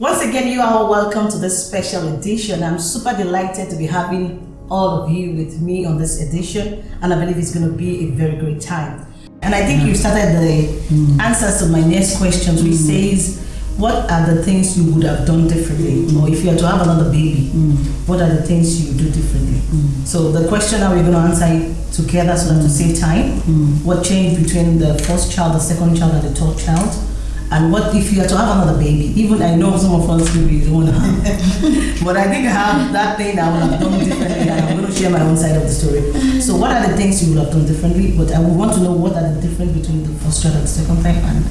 Once again, you are all welcome to this special edition. I'm super delighted to be having all of you with me on this edition, and I believe it's going to be a very great time. And I think you started the mm. answers to my next questions, which mm. says, what are the things you would have done differently? Mm. Or if you are to have another baby, mm. what are the things you do differently? Mm. So the question that we're going to answer together so that to save time. Mm. What changed between the first child, the second child, and the third child? And what if you are to have another baby? Even I know some of us maybe don't want to have, but I think I have that thing I would have done differently, and I'm going to share my own side of the story. So, what are the things you would have done differently? But I would want to know what are the difference between the first child and the second time. And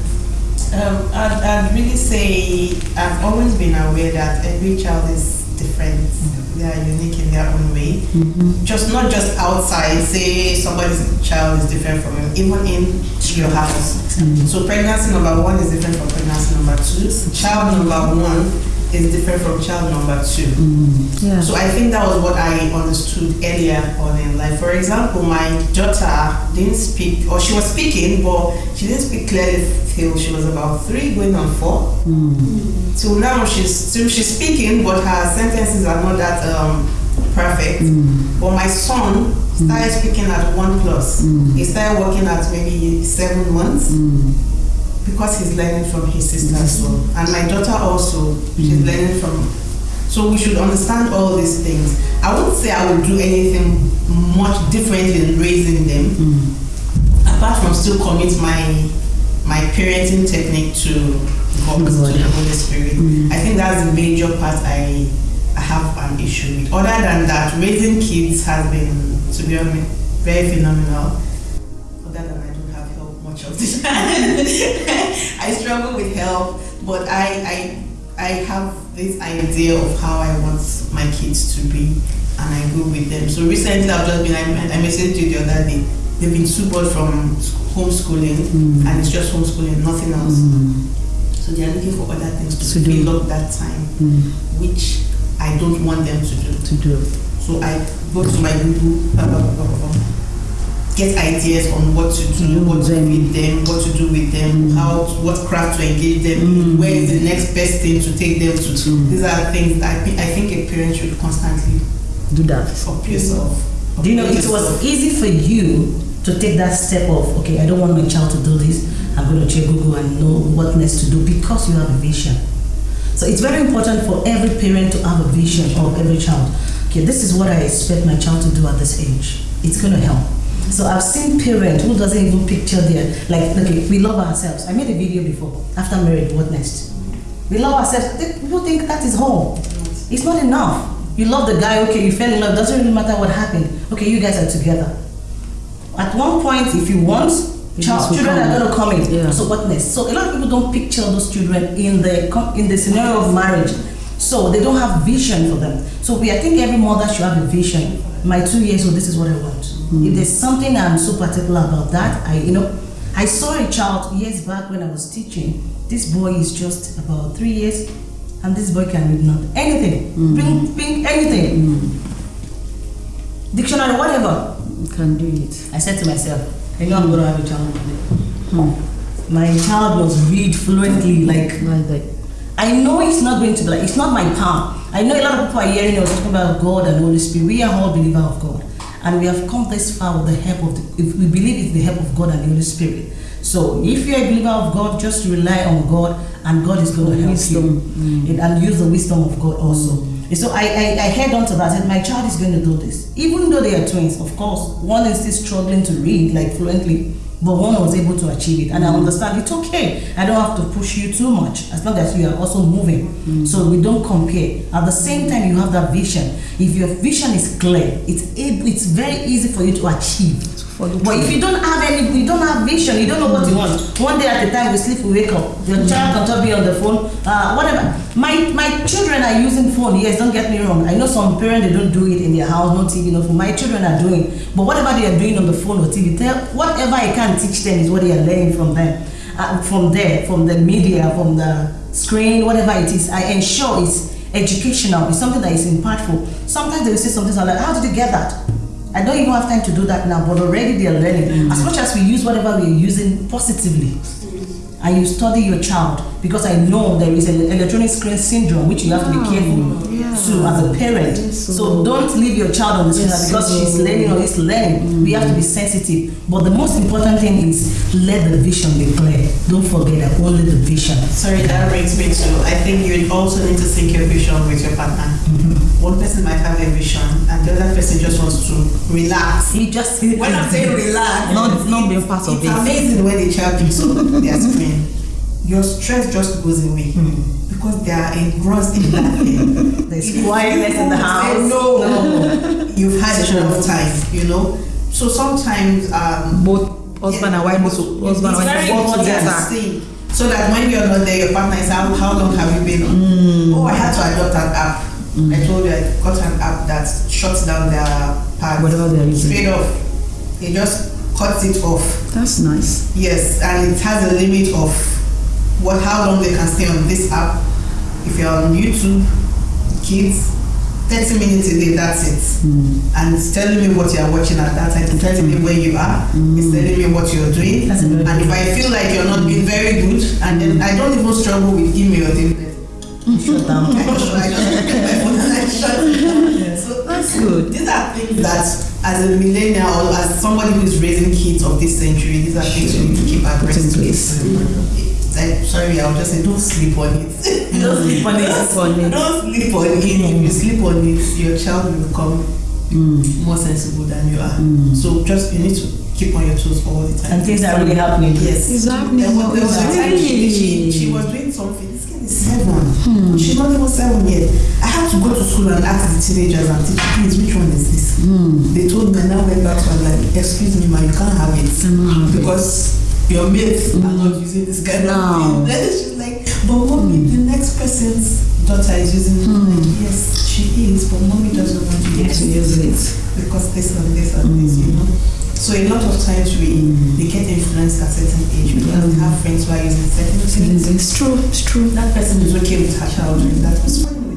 um, I'd, I'd really say I've always been aware that every child is different. They are unique in their own way. Mm-hmm. Just not just outside. Say somebody's child is different from you, even in your house. Mm-hmm. So pregnancy number one is different from pregnancy number two. Child number one is different from child number two. Mm. Yeah. So I think that was what I understood earlier on in life. For example, my daughter didn't speak, or she was speaking, but she didn't speak clearly till she was about three, going on four. Mm. So now she's still she's speaking, but her sentences are not that um, perfect. Mm. But my son started speaking at one plus. Mm. He started working at maybe seven months mm because he's learning from his sister as well. And my daughter also, she's mm. learning from. So we should understand all these things. I wouldn't say I would do anything much different in raising them, mm. apart from still commit my my parenting technique to God, to the Holy Spirit. Mm. I think that's the major part I, I have an issue with. Other than that, raising kids has been, to be honest, very phenomenal much of the. I struggle with help, but I, I, I have this idea of how I want my kids to be, and I go with them. So recently, I've just been, I, I messaged you the other day, they've been super from homeschooling, mm. and it's just homeschooling, nothing else. Mm. So they are looking for other things to, to fill up that time, mm. which I don't want them to do. To do. So I go to my Google, blah, blah, blah, get ideas on what to do, what to feed them, what to do with them, mm. how to, what craft to engage them, mm. where is the next best thing to take them to. Mm. These are things I think I think a parent should constantly do that for yourself. Do you know it was easy for you to take that step of okay, I don't want my child to do this. I'm going to check Google and know what next to do because you have a vision. So it's very important for every parent to have a vision of every child. Okay, this is what I expect my child to do at this age. It's going to help so I've seen parents who doesn't even picture their, like, okay, we love ourselves. I made a video before, after marriage, what next? We love ourselves. People think that is home. It's not enough. You love the guy, okay, you fell in love, doesn't really matter what happened. Okay, you guys are together. At one point, if you want, child, children are going to come in. Yeah. So what next? So a lot of people don't picture those children in the in the scenario of marriage. So they don't have vision for them. So we, I think every mother should have a vision. My two years old, this is what I want. Mm. If there's something I'm so particular about that, I you know, I saw a child years back when I was teaching. This boy is just about three years, and this boy can read not anything, mm. pink, pink, anything, mm. dictionary, whatever. can do it. I said to myself, I know I'm going to have a child hmm. My child was read fluently, like, like I know it's not going to be like, it's not my power. I know a lot of people are hearing us talking about God and Holy Spirit. We are all believers of God. And we have come this far with the help of, the, if we believe it's the help of God and the Holy Spirit. So if you're a believer of God, just rely on God and God is going to help wisdom. you. Mm. And use the wisdom of God also. Mm. So I, I, I head on to that, said my child is going to do this. Even though they are twins, of course, one is still struggling to read like fluently, but one was able to achieve it. And I mm. understand it's okay. I don't have to push you too much as long as you are also moving. Mm. So we don't compare. At the same time, you have that vision. If your vision is clear, it's it's very easy for you to achieve. But if you don't have any, you don't have vision, you don't know what you want. One day at a time, we sleep, we wake up. Your mm. child can be on the phone, uh, whatever. My my children are using phone. Yes, don't get me wrong. I know some parents they don't do it in their house, no TV, no phone. My children are doing, but whatever they are doing on the phone or TV, tell whatever I can teach them is what they are learning from them, uh, from there, from the media, from the screen, whatever it is. I ensure it's educational. It's something that is impactful. Sometimes they will say something like, "How did you get that?" I don't even have time to do that now, but already they are learning. Mm. As much as we use whatever we are using positively, and you study your child because I know there is an electronic screen syndrome which you have to be careful yeah. to as a parent. Yes, So so- don't leave your child on the screen Yes, because so- she's learning or he's learning. We have to be sensitive. But the most important thing is let the vision be clear. Don't forget that only the vision. Sorry, that brings me to I think you also need to sync your vision with your partner. Mm-hmm. One person might have a vision and the other person just wants to relax. You just When I'm saying relax, Not- not being part of it. it's amazing when the child picks up their screen. Your stress just goes away hmm. because they are engrossed in that thing. There's If quietness in the house. say No, you've had enough time, you know. So sometimes um, Both husband and wife, both husband and wife very work important together. So that when you're not there, your partner is how, how long have you been on? Hmm. Oh, I had to adopt an app. Hmm. I told you I got an app that shuts down their pads. Whatever they're using. Straight off. It just cuts it off. That's nice. Yes, and it has a limit of what how long they can stay on this app. If you're on YouTube, kids, 30 minutes a day, that's it. Hmm. And it's telling me what you're watching at that time, it's telling me where you are, it's hmm. telling me what you're doing. That's And if I feel like you're not being very good, and then I don't even struggle with your dividend. shut down. I I down. That's good. these are things that, as a millennial or as somebody who is raising kids of this century, these are things you need to keep Put in abreast. place. I, eh, eh, sorry, I'll just say don't sleep on it. Don't sleep on it. on it. Don't sleep on it. If you sleep on it, your child will become mm. more sensible than you are. Mm. So just you need to keep on your toes all the time. And things are really happening. Yes. It's happening. There was, there was a time she, she, Really? she was doing something. This kid is seven. Hmm. She's not even seven yet. I had to go to school and ask the teenagers and teach please which one is this? Hmm. They told me and I went back to her like, excuse me, ma, you can't have it. Have because your mates are hmm. not using this kind No. of thing. Then she's like, but mommy, hmm. the next person's daughter is using it. I'm Like, yes, she is, but mommy doesn't want to use To it use it. because this and this and this, you know. So a lot of times we they get influenced at certain age because we have friends who are using certain things. It's true. It's true. That person is okay with her child doing that. What's fine?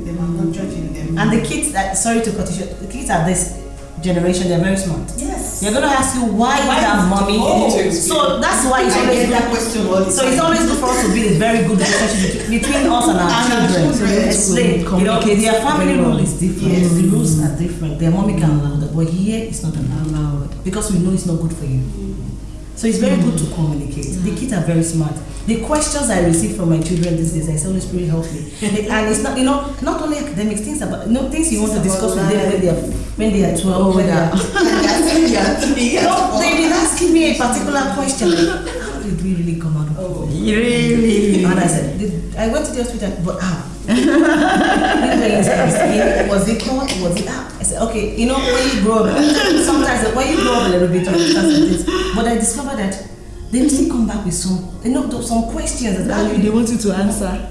I'm not judging them. And the kids that sorry to cut you short, the kids at this generation they're very smart. yes, They're gonna ask you why, Why you have mommy. So that's why it's I always get that good. question all So it's always good for us to build a very good relationship between between us and our And children. children. So explain, you know, Communicate their family very rule is different. Yes. The rules are different. Their mommy can allow that, but here it's not allowed Allowed. because we know it's not good for you. So it's very good to communicate. The kids are very smart. The questions I receive from my children these days, I say, Holy Spirit help me. And it's not, you know, not only academics, things about, you know, things you want to discuss with them when they are when they are 12, when they are no, they've been asking me a particular question. Like, how did we really come out of it? Really? And I said, I went to the hospital, but how? Was it caught? Was it how? I said, okay, you know, when you grow up, sometimes when you grow up a little bit, you understand some things. But I discovered that they will still come back with some, you know, some questions that And they want you to answer.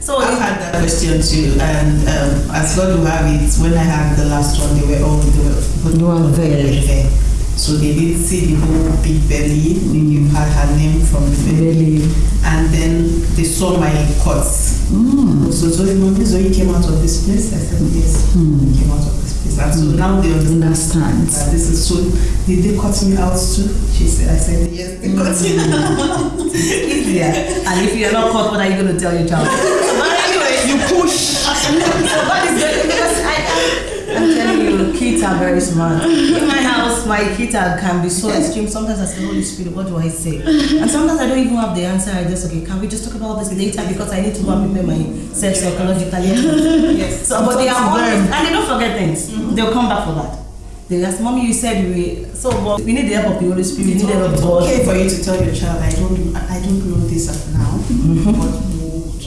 So I've had that question too, and um, as God will have it, when I had the last one, they were all they were You are there. So they did see the whole big belly. They had her name from the belly, and then they saw my cuts. Mm. So Zoe, mommy, Zoe came out of this place. I said yes, hmm. he came out of this place, and so now they mm. understand. Understand. that this is so. Did they cut me out too? She said. I said yes. They cut me mm. out. easier. And if you're not caught, what are you going to tell your child? you push. so good because I, I'm telling you, kids are very smart. In my house, my kids are, can be so extreme. Sometimes I say, Holy Spirit, what do I say? And sometimes I don't even have the answer. I just, okay, can we just talk about this later because I need to go and prepare myself psychologically. Yes. So, but they are always, and they don't forget things. Mm-hmm. They'll come back for that. They ask, Mommy, you said we, so but we need the help of the Holy Spirit, we need the help of It's okay for you to tell your child, I don't, I don't know this now, mm-hmm. but we'll talk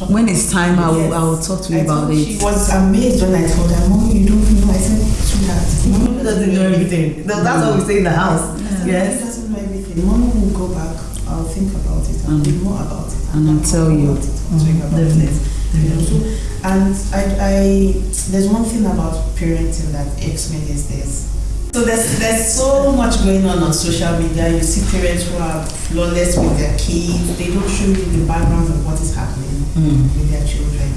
When it's time, I will, Yes. I will talk to you I about it. She was amazed when I told her, Mom, you don't know. I said, sweetheart, Mommy doesn't know everything. That- That's what we say in the house. Yes. doesn't know everything. Mommy will go back. I'll think about it. I'll Mm. read more about it. And I'll tell you. About it. I'll think about Definitely. You know, so, and I, I, there's one thing about parenting that irks me these days. So there's there's so much going on on social media. You see parents who are flawless with their kids. They don't show you the background of happening with their children.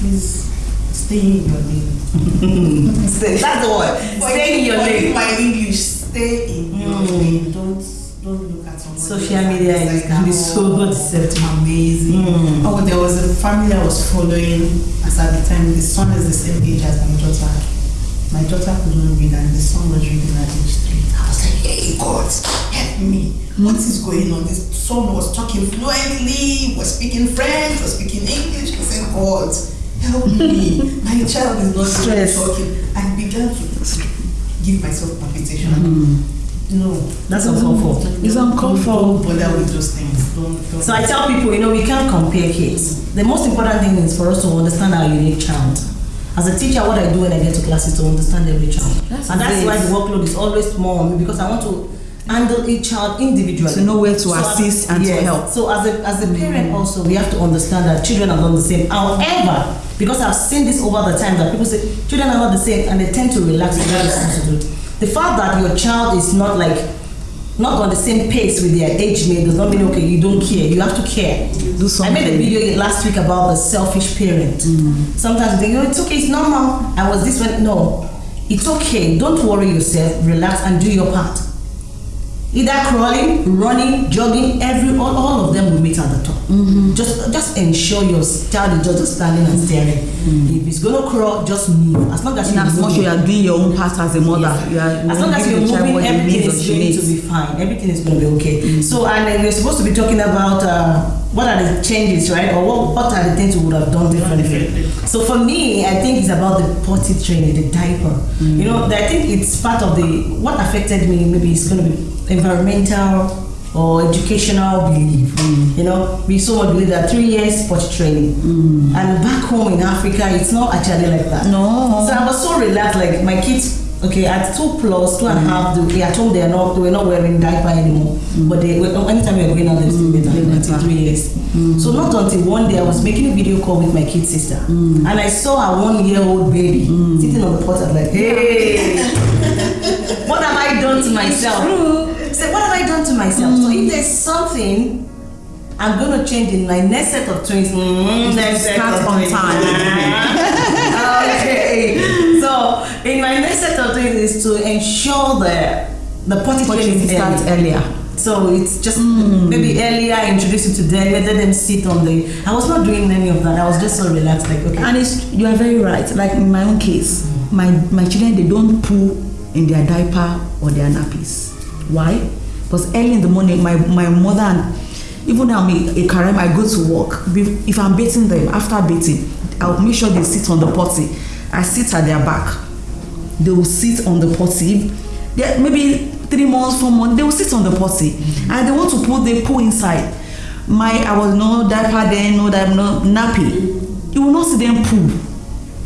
Please stay in your lane. That's the word. Stay in your lane. My English, stay in your Mm. lane. Don't don't look at somebody. Social media is- it's can be oh, so deceptive. Amazing. Mm. Oh, there was a family I was following as at the time. The son is the same age as my daughter. My daughter couldn't read, and the son was reading at age three. I was like, "Hey, God, help me! What is going on?" This son was talking fluently, was speaking French, was speaking English. I said, "God, help me! My child is not even Stress. talking." I began to give myself palpitation. Mm-hmm. No, That's uncalled for. It's uncalled for. Don't bother with those things. Don't. don't. So I tell people, you know, we can't compare kids. The most important thing is for us to understand our unique child. As a teacher, what I do when I get to class is to understand every child. That's and that's great. why the workload is always more on me because I want to handle each child individually. To know where to So as- assist and to help. So as a, as a mm. parent also, we have to understand that children are not the same. However, because I've seen this over the time that people say children are not the same and they tend to relax and what they're supposed to do. The fact that your child is not like not on the same pace with their age mate does not mean okay you don't care. You have to care. Do I made a video last week about the selfish parent. Mm. Sometimes you think, oh, it's okay, it's normal. I was this one. No, it's okay. Don't worry yourself. Relax and do your part. Either crawling, running, jogging, every all, all of them will meet at the top. Mm-hmm. Just just ensure your child is just standing and staring. Mm. If it's gonna crawl, just move. As long as In you as much you are doing your own part as a mother, Yes. you as long as you're moving, everything is going to be fine. Everything is going to be okay. Mm. So, and we're supposed to be talking about uh, what are the changes, right? Or what, what are the things we would have done differently. So, for me, I think it's about the potty training, the diaper. You mm. know, I think it's part of the what affected me. Maybe it's going to be environmental or educational belief. You know, we so much believe that three years potty training, mm. and back home in Africa, it's not actually like that. No. So I was so relaxed. Like my kids, okay, at two plus, two and a mm. half, they, at home they are not, they were not wearing diaper anymore. Mm. But they, anytime we were going out, they still diaper until three years. So not until one day I was making a video call with my kid sister, and I saw a one-year-old baby sitting on the pot. I was like, hey, what have I done to myself? Say, what have I done to myself? So if there's something. I'm gonna change in my next set of twins. Mm, next set Start of on twins. time. okay. So in my next set of things is to ensure that the potty training you is start early. earlier. So it's just maybe earlier introduce it to them, let them sit on the. I was not doing any of that. I was just so relaxed, like okay. And it's you are very right. Like in my own case, my my children they don't poo in their diaper or their nappies. Why? Because early in the morning, my my mother and even though eh, I'm a, a Karem, I go to work. If I'm bathing them, after bathing, I'll make sure they sit on the potty. I sit at their back. They will sit on the potty. They, maybe three months, four months, they will sit on the potty. Mm-hmm. And they want to put the poo inside. My, I was no diaper then, no diaper, no nappy. You will not see them poo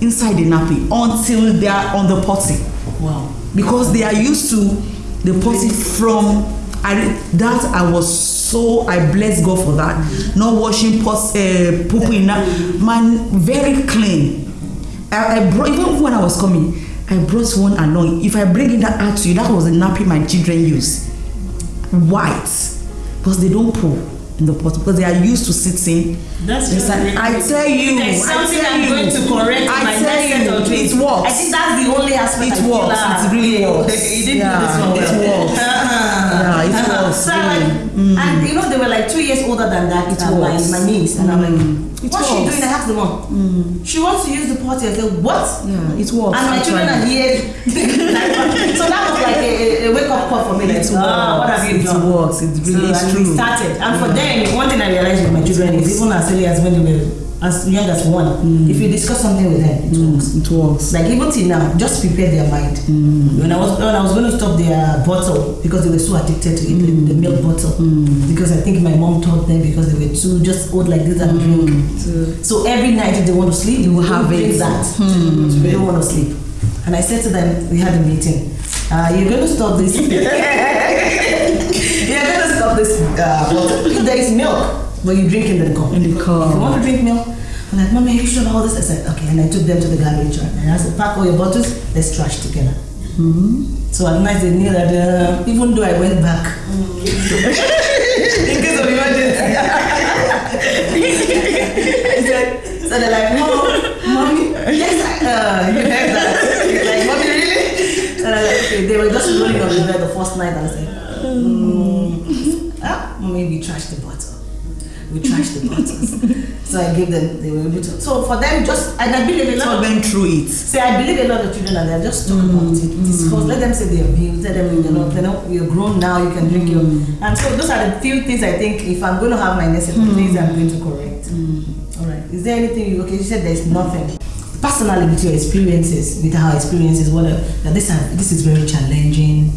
inside the nappy until they are on the potty wow. because they are used to potty from I that I was so I bless God for that. Not washing pots uh, poo in that. Man very clean. I, I brought even when I was coming I brought one along if I bring in that out to you that was the nappy my children use. White. Because they don't poo in the pot because they are used to sitting That's Yes, I, I tell you There's I tell I'm you going to correct I my tell of you twins. it works I think that's the only aspect it I works. ah, It really okay, works. You didn't Yeah, do this one it works. Really. and you know they were like two years older than that. It uh, my, works. my niece, and I'm like, It what's she doing? I asked the mom. She wants to use the potty. I said, what? yeah it works And my children are here. so that was like a, a wake up call for me. Like, It ah, what have you It done? works. It really so, is true. Started, and for them, one thing I realized with my children is even as early as when they were as young as one, mm. if you discuss something with them, it mm. works. it works Like even till now, just prepare their mind. Mm. When I was when I was going to stop their bottle because they were so addicted to it, the, the milk bottle. Because I think my mom taught them because they were too just old like this and drink. So every night if they want to sleep, they will have have it. that. They don't want to sleep. And I said to them, we had a meeting. Uh, you're going to stop this. you're going to stop this uh. If there is milk, but you drink in the cup. In the cup. If you want to drink milk, I'm like, Mommy, are you sure about all this? I said, okay. And I took them to the garbage truck. And I said, pack all your bottles, let's trash together. So at night they knew that uh, even though I went back, in case of emergency. so they're like, Mom, Mommy, yes, I, uh, you heard that. like, Mommy, really? And I'm like, okay, they were just rolling on the bed the first night. and I said, mm. We trash the bottle. We trash the bottles. so I gave them, they were able to. So for them, just, and I believe a lot of them through it. See, I believe a lot of children are there. Just talk about mm. it. Discuss. Mm. Let them say they abuse. Let them, you know, they know you're grown now. You can drink your. Mm. And so those are the few things I think. If I'm going to have my next of things, I'm going to correct. All right. Is there anything you? Okay, you said there's nothing. Personally, with your experiences, with our experiences, whatever. That this this is very challenging.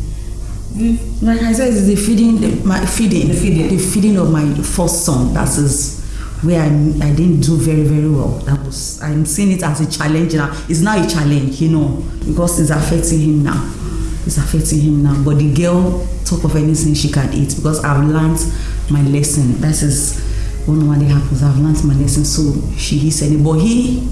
Mm. Like I said, it's the feeding, the, my feeding, The feeding. the feeding of my first son. That is where I, I didn't do very very well. That was I'm seeing it as a challenge now. It's now a challenge, you know, because it's affecting him now. It's affecting him now. But the girl talk of anything she can eat because I've learned my lesson. That is what normally happens. I've learned my lesson. So she eats any, but he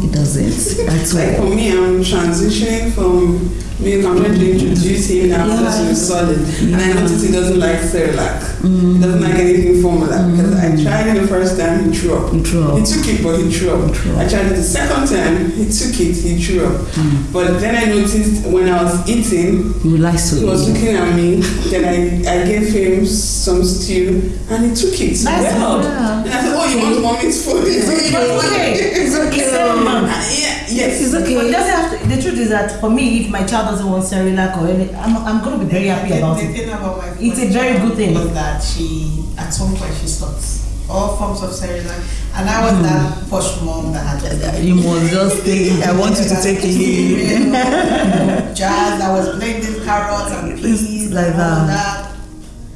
he doesn't. That's Like why. for me, I'm transitioning from milk. I'm trying to introduce him now Yeah. because he's solid, and I noticed he doesn't like Cerelac. Mm. He doesn't like anything formula because I tried it the first time, he threw up. He threw up. He took it, but he threw up. He threw up. I tried it the second time, he took it, he threw up. Mm. But then I noticed when I was eating, He would like to. he was looking at me. Then I, I gave him some stew, and he took it. That's well. good. And I said, "Oh, you want mommy's food?" It's okay. It's okay. It's very man. Yeah, yes. It's okay. But it doesn't have to, the truth is that for me, if my child doesn't want Cerelac or any, I'm, I'm going to be very happy the, about the it. thing about my It's a very good thing. Was that she at some point she stopped all forms of Cerelac, and I was that hmm. posh mom that had just You must just take. I want you to take it. You know, jazz. I was blending carrots and peas like and that. that.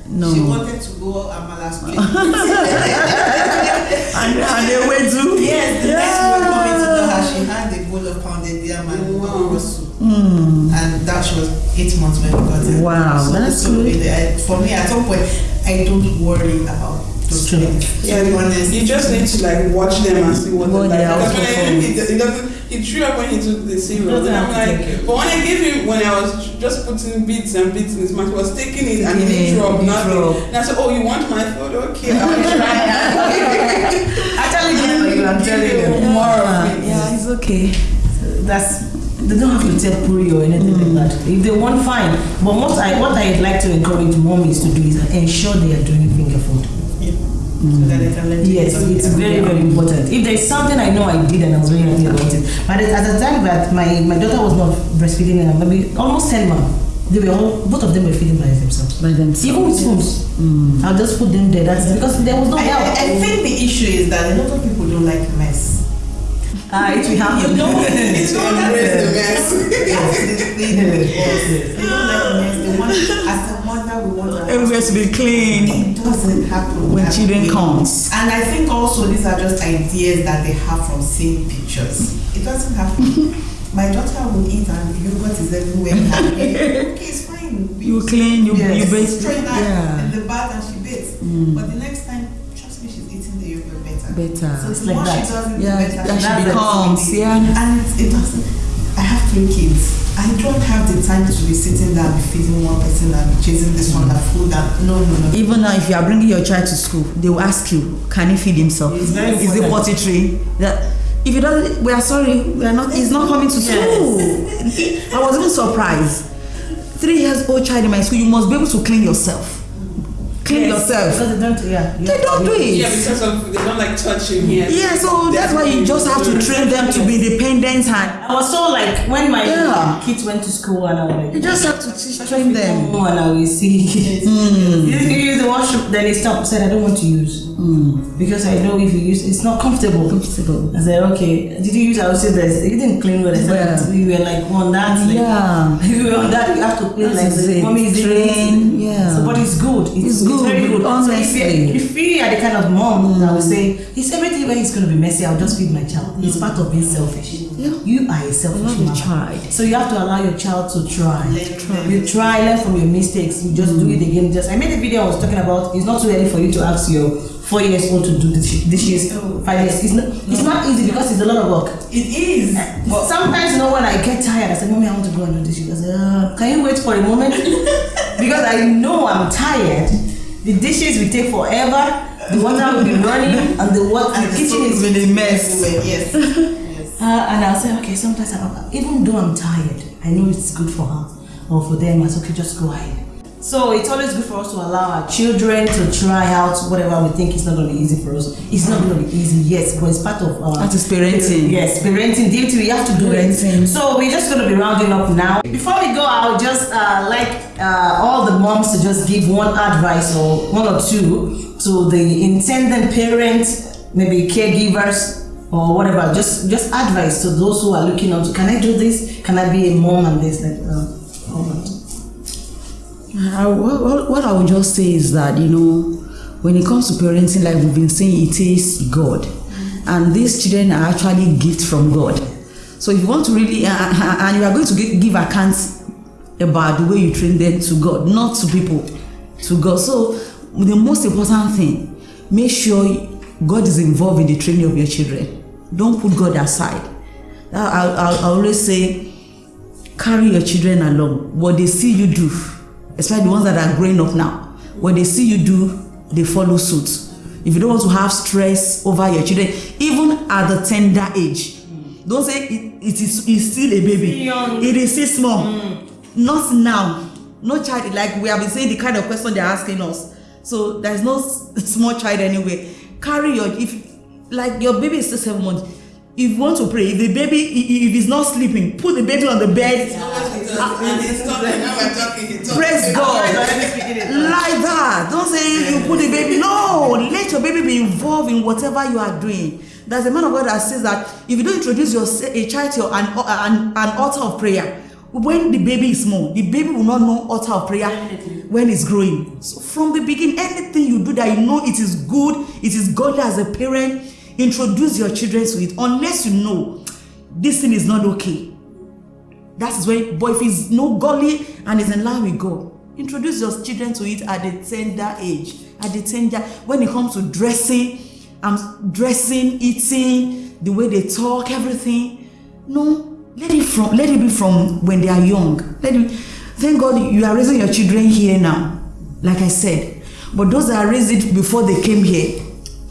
No. She wanted to go Amala split. and, and they went to. yes, the next we were coming to know her, she had a bowl of pounded yam and mm. okra soup. And that she was eight months when we got it. Wow, so, that's so good. it- I- for me, at some point, I don't worry about those True. things. Yeah, to be honest. you just need to like watch them and see what, What they they like. Because when I, also he, he doesn't, he threw up when he took the cereal. And I'm like, but when I gave him, when I was just putting bits and bits in his mouth, he was taking it and he Taking didn't it, up nothing. threw up. And I said, oh, you want my food? Okay, I'll try. Actually, you, I'm telling Give you. you more of it. Yeah, it's okay. That's they don't have to take puree or anything like mm. that. If they want, fine. But what I what I'd like to encourage mommies to do is ensure they are doing finger food. Yeah. Mm. So that they can let Yes, it's very very important. If there's something I know I did and I was very happy about it, but at the time that my my daughter was not breastfeeding, maybe almost ten months, they were all both of them were feeding by themselves. By themselves. Even with spoons, mm. I'll just put them there. That's because there was no I, help. I, I think the issue is that a lot of people don't like mess. Ah, it will happen. You know, It's you know to that embrace the mess. Yes, they, they, they don't like mess. They want, as a mother, we want to Everywhere to be clean It doesn't happen when that children way. comes. And I think also these are just ideas that they have from seeing pictures. It doesn't happen. My daughter will eat and yogurt is everywhere. okay, it's fine. We You clean, you Yes. you bathe. Destroy that Yeah, in the bath and she bathes. But the next time, better. So It's like that. she does it, Yeah, the better. that she the becomes, yeah. And it, it doesn't. I have three kids. I don't have the time to be sitting there and be feeding one person and be chasing this one that food and no, no, no. Even now, if you are bringing your child to school, they will ask you, "Can he feed himself? Is it important. potty tree?" That if you don't, we are sorry, we are not. He's not coming to school. I was even surprised. Three years old child in my school, you must be able to clean yourself. Clean Yes, yourself. Because they don't, yeah. They don't do it. Yeah, because of they don't like touching here. Yeah, so that's why you just have to train them to be dependent and I was so like when my Yeah. kids went to school and I was like, you just have to teach, train them. Oh, and I will see. Hmm. you you use the washroom, then they stopped. Said I don't want to use because I know if you use, it's not comfortable. Comfortable. I said okay. Did you use? I would say this. You didn't clean well. I said Yeah. we were like on that. Like, Yeah. you were on that. You have to clean like the mommy Train, yeah. So, but it's good. It's good, very good. So if honestly. you, if you are the kind of mom that will mm. say, "It's everything when it's going to be messy. I'll just feed my child." It's mm. part of being selfish. Yeah. You are a selfish mother. So you have to allow your child to try. Learn. You try, learn from your mistakes. You just do mm. it again. Just I made a video I was talking about. It's not too early for you to ask your four years old to do this dishes. Five years. It's not. It's not easy because it's a lot of work. It is. But sometimes, you know, when I get tired, I say, "Mommy, I want to go and do this." She goes, uh, "Can you wait for a moment?" because I know I'm tired. The dishes will take forever. The water will be running, and the what And the the kitchen is a mess. Yes. yes. uh, and I'll say, okay, sometimes I'm, even though I'm tired, I know it's good for her or for them. I say, okay, just go ahead. So it's always good for us to allow our children to try out whatever we think is not going to be easy for us. It's not going to be easy, yes, but it's part of our. That is parenting. Yes, parenting duty. We have to do Parenting. it. So we're just going to be rounding up now. Before we go, I would just uh, like uh, all the moms to just give one advice or one or two to the intended parents, maybe caregivers or whatever. Just just advice to those who are looking onto. Can I do this? Can I be a mom and this? Like, uh, on. I, what, what- I would just say is that, you know, when it comes to parenting, like we've been saying, it is God. And these children are actually gifts from God. So if you want to really, uh, uh, and you are going to give accounts about the way you train them to God, not to people, to God. So the most important thing, make sure God is involved in the training of your children. Don't put God aside. I, I I always say, carry your children along. What they see you do, especially the ones that are growing up now, what they see you do, they follow suit. If you don't want to have stress over your children, even at the tender age, don't say it, it is it's still a baby. Young. It is still small. Not now. No child, like we have been saying the kind of question they're asking us. So there's no small child anyway. Carry your, if like your baby is still seven months, if you want to pray, if the baby, if he's not sleeping, put the baby on the bed. Praise God. Like that. Don't say you put the baby. No, let your baby be involved in whatever you are doing. There's a man of God that says that if you don't introduce your a child to an, an, an altar of prayer, when the baby is small, the baby will not know altar of prayer when it's growing. So from the beginning, anything you do that you know it is good, it is godly as a parent, introduce your children to it. Unless you know this thing is not okay. That is when, but if he's no godly and is in line with God, introduce your children to it at the tender age. At the tender, when it comes to dressing, um, dressing, eating, the way they talk, everything. No, let it from let it be from when they are young. Let it. Thank God you are raising your children here now, like I said. But those that are raised before they came here,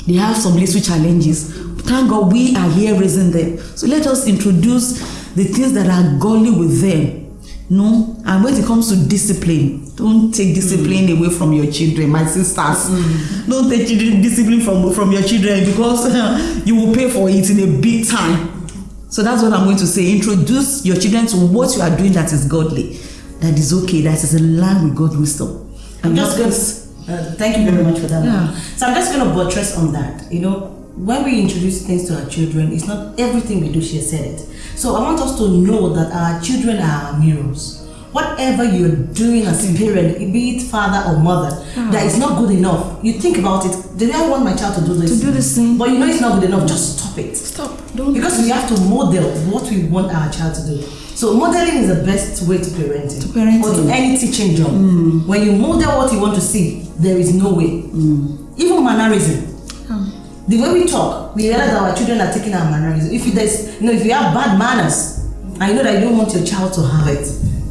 they have some little challenges. Thank God we are here raising them. So let us introduce the things that are godly with them. No, and when it comes to discipline, don't take discipline mm. away from your children, my sisters. Mm. Don't take discipline from from your children because you will pay for it in a big time. So that's what I'm going to say. Introduce your children to what you are doing that is godly, that is okay, that is in line with God's wisdom. And just not going this- to, uh, thank you very much for that. Yeah. So I'm just going to buttress on that. You know, when we introduce things to our children, it's not everything we do, she has said it. So I want us to know that our children are our mirrors. Whatever you're doing as a parent, be it father or mother, that is not good enough. You think about it. Did I want my child to do this? To do this thing. But you know it's not good enough. Just stop it. Stop. Don't Because we have to model what we want our child to do. So modeling is the best way to parenting. To parenting. Or to any teaching job. Mm. When you model what you want to see, there is no way. Mm. Even mannerism. Ah. The way we talk, we realize our children are taking our mannerism. If you there's, you know, if you have bad manners, I know that you don't want your child to have it.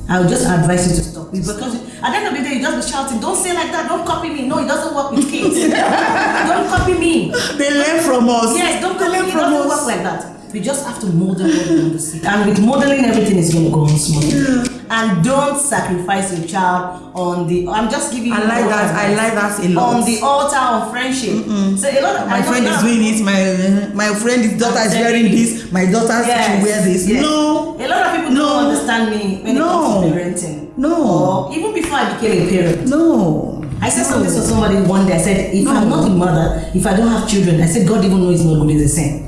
I would just advise you to stop it because at the end of the day, you just be shouting, "Don't say like that! Don't copy me!" No, it doesn't work with kids. don't copy me. They learn from us. Yes, don't they copy learn me. It from doesn't us. work like that. We just have to model what we want to see. And with modeling, everything is going to go on smoothly. And don't sacrifice your child on the. I'm just giving. I like that. I like that a lot. On the altar of friendship. So a lot of my friend is doing it my my friend's daughter is wearing this my daughter Yes, should wear this yes. no A lot of people No. don't understand me when it No. comes to parenting. No. Or even before I became a parent. no I said no. something to somebody one day. I said, if I'm not a mother, if I don't have children, I said, God even knows it's not good the same.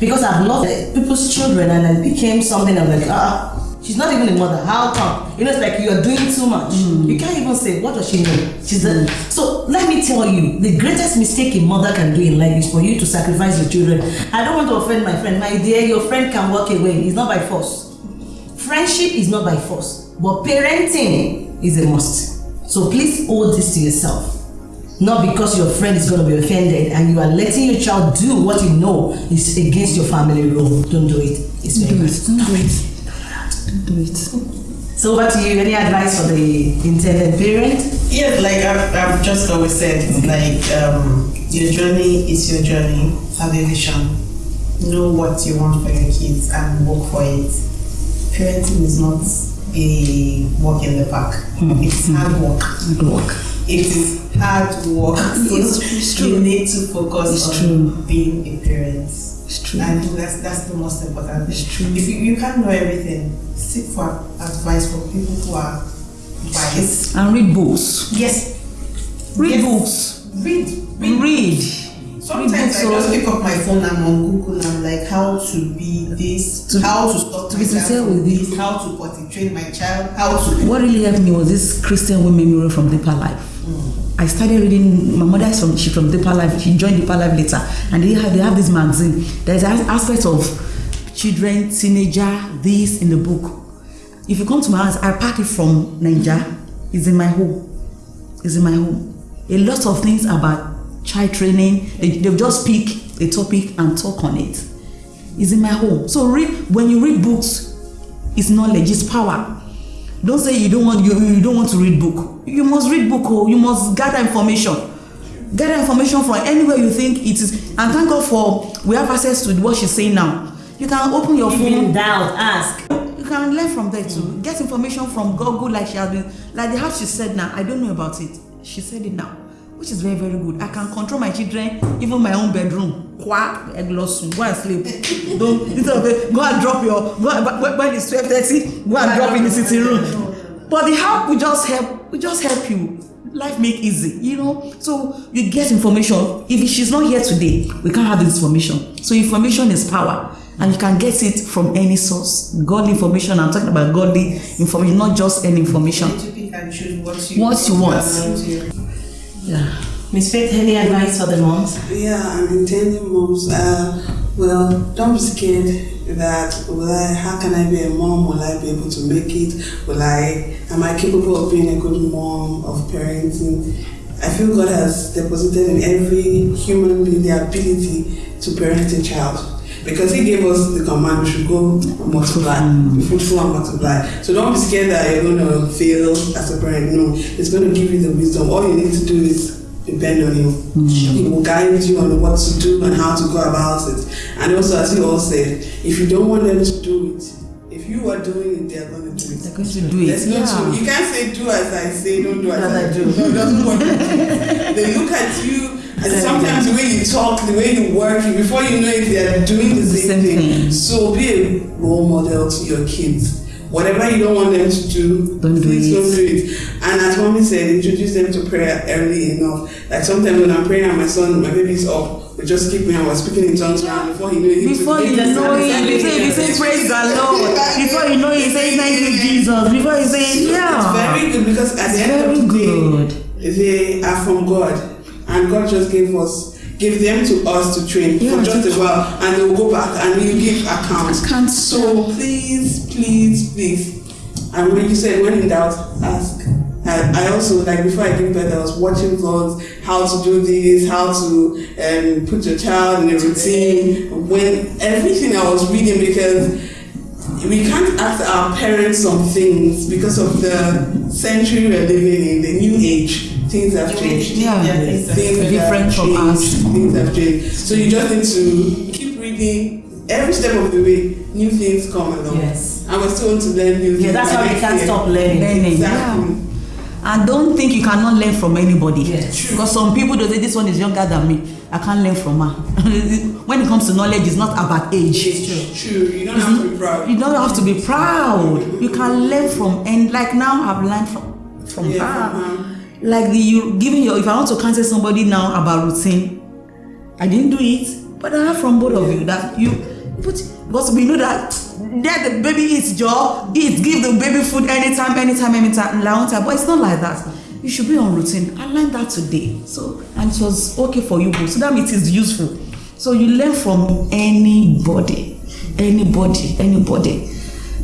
Because I've lost uh, people's children and I became something I'm like, ah, she's not even a mother. How come? You know, it's like you are doing too much. You can't even say, what does she know? She's a, so let me tell you, the greatest mistake a mother can do in life is for you to sacrifice your children. I don't want to offend my friend. My dear, your friend can walk away. It's not by force. Friendship is not by force, but parenting is a must. So please hold this to yourself. Not because your friend is going to be offended and you are letting your child do what you know is against your family rule. Don't do it. It's very do bad. it don't do it don't do it So over to you. Any advice for the intended parent? Yes, like I've, I've just always said, like um, your journey is your journey. Have a vision. Know what you want for your kids and work for it. Parenting is not a walk in the park. It's hard work. Hard work. It is hard work. So It's- it's true. You need to focus It's on true. being a parent. It's true. I think that's that's the most important thing. It's true. If you, you can't know everything, seek for advice from people who are wise. And read books. Yes. Read Yes. books. Read. Read. Read. Sometimes I just pick up my phone and on Google and I'm like how to be this, To- how to stop to be sincere with you. this, how to potty train my child, how to What really helped me was this Christian women mirror from Deeper Life. Hmm. I started reading. My mother is from she from Deeper Life. She joined Deeper Life later, and they have they have this magazine. There's an aspect of children, teenager, this in the book. If you come to my house, I pack it from Nigeria. It's in my home. It's in my home. A lot of things about child training. They they just pick a topic and talk on it. It's in my home. So read when you read books, it's knowledge, it's power. Don't say you don't want you, you don't want to read book. You must read book oh, you must gather information. Gather information from anywhere you think it is. And thank God for we have access to what she's saying now. You can open your in phone. doubt, ask. You can learn from there too. Get information from Google like she has been like the house she said now. I don't know about it. She said it now. Which is very, very good. I can control my children, even my own bedroom. Kwa, eglosun, go and sleep. Don't instead of go and drop your go and, when- when it's twelve thirty, go and drop in the sitting room. But the help will just help, will just help you. Life make easy, you know. So you get information. If she's not here today, we can't have this information. So information is power, and you can get it from any source. Godly information. I'm talking about godly information, not just any information. what you What you want. Yeah. Miss Faith, any advice for the moms? Yeah, I'm intending moms. Uh, well, don't be scared that will I, how can I be a mom? Will I be able to make it? Will I, am I capable of being a good mom, of parenting? I feel God has deposited in every human being the ability to parent a child. Because he gave us the command we should go and multiply, mm. be fruitful and multiply. So don't be scared that you're going to fail as a parent. No, it's going to give you the wisdom. All you need to do is depend on him. Mm. He will guide you on what to do and how to go about it. And also, as you all said, if you don't want them to do it, if you are doing it, they are going to do it. They're going to do it. Let's Yeah. you can't say do as I say, don't do as, As I do. do. No, doesn't work. they look at you, and sometimes the way you talk, the way you work, before you know it, they are doing the The same, same thing. thing. So be a role model to your kids. Whatever you don't want them to do, Don't do please it. don't do it. And as mommy said, introduce them to prayer early enough. Like sometimes when I'm praying and my son, my baby's up, we just keep me I we're speaking in tongues and before he knew it, he Before he know it, you say, you say praise the Lord. Before you know it, you say thank you, Jesus. Before you say, yeah. It's very good because at It's the end of the good. day, they are from God, and God just gave us, gave them to us to train Yeah, for just to a while, and they will go back and you give accounts. Accounts. So please, please, please, and when you say when in doubt, ask. And I also like before I give birth, I was watching vlogs how to do this, how to um, put your child in a routine. When everything I was reading because we can't ask our parents some things because of the century we're living in, the new age. Things have changed. Yeah. Things Different have from changed. us. Things have changed. So you just need to keep reading. Every step of the way, new things come along. Yes. And we're still to learn new things. Yeah, that's why we can't stop learning. Learning. Exactly. Yeah. And don't think you cannot learn from anybody. Yes. True. Because some people they say this one is younger than me. I can't learn from her. when it comes to knowledge, it's not about age. It's true. You don't have to be proud. You don't have to be proud. You can learn from and like now I've learned from from Yeah, her. from her. Like the you giving your if I want to counsel somebody now about routine, I didn't do it, but I have from both of you that you put because we know that there the baby eats jaw, eat, give the baby food anytime, anytime, anytime, time. But it's not like that. You should be on routine. I learned that today. So and it was okay for you both. So that means it's useful. So you learn from anybody, anybody, anybody.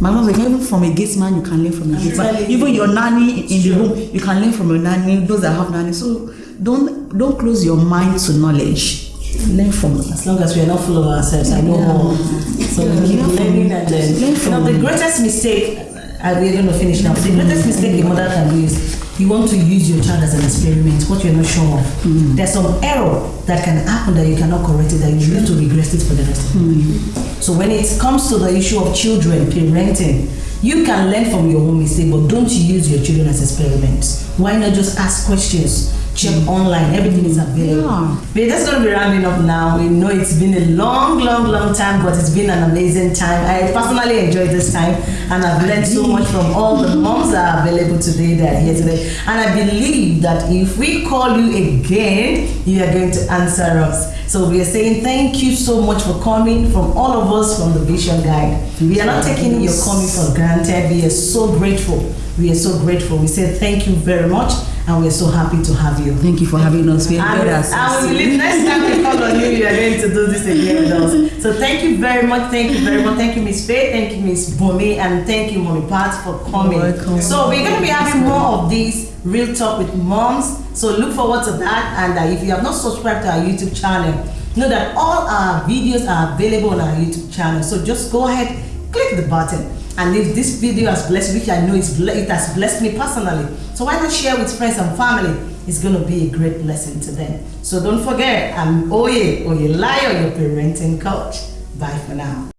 My mom was like, even from a gate man, you can learn from a gate man. Even your nanny in the home, you can learn from your nanny. Those that have nanny. So don't don't close your mind to knowledge. Learn from it. As long as we are not full of ourselves, I know more. So we keep Learn learning and. Learn from know, the greatest mistake, uh, we're going to finish now, but the greatest mistake a mother can do is you want to use your child as an experiment, what you're not sure of. There's some error that can happen that you cannot correct it, that you need to regress it for the rest of your life. So when it comes to the issue of children, parenting, you can learn from your own mistake, but don't use your children as experiments. Why not just ask questions? Check online, everything is available. Yeah. We're just going to be rounding up now. We know it's been a long, long, long time, but it's been an amazing time. I personally enjoyed this time, and I've learned so much from all the moms that are available today, that are here today. And I believe that if we call you again, you are going to answer us. So we are saying thank you so much for coming from all of us from the Vision Guide. We are not taking your coming for granted. We are so grateful. We are so grateful. We say thank you very much, and we are so happy to have you. Thank you for having us. We enjoyed ourselves. and we believe next time we call on you, you are going to do this again with us. So thank you very much. Thank you very much. Thank you, Miss Faye. Thank you, Miss Bumi. And thank you, Mommy Pat, for coming. You're welcome. So we're going to be having more of these Real Talk with Moms. So look forward to that. And uh, if you have not subscribed to our YouTube channel, know that all our videos are available on our YouTube channel. So just go ahead, click the button. And if this video has blessed, which I know it has blessed me personally, so why not share with friends and family? It's going to be a great blessing to them. So don't forget, I'm Oye Oyelayo, your parenting coach. Bye for now.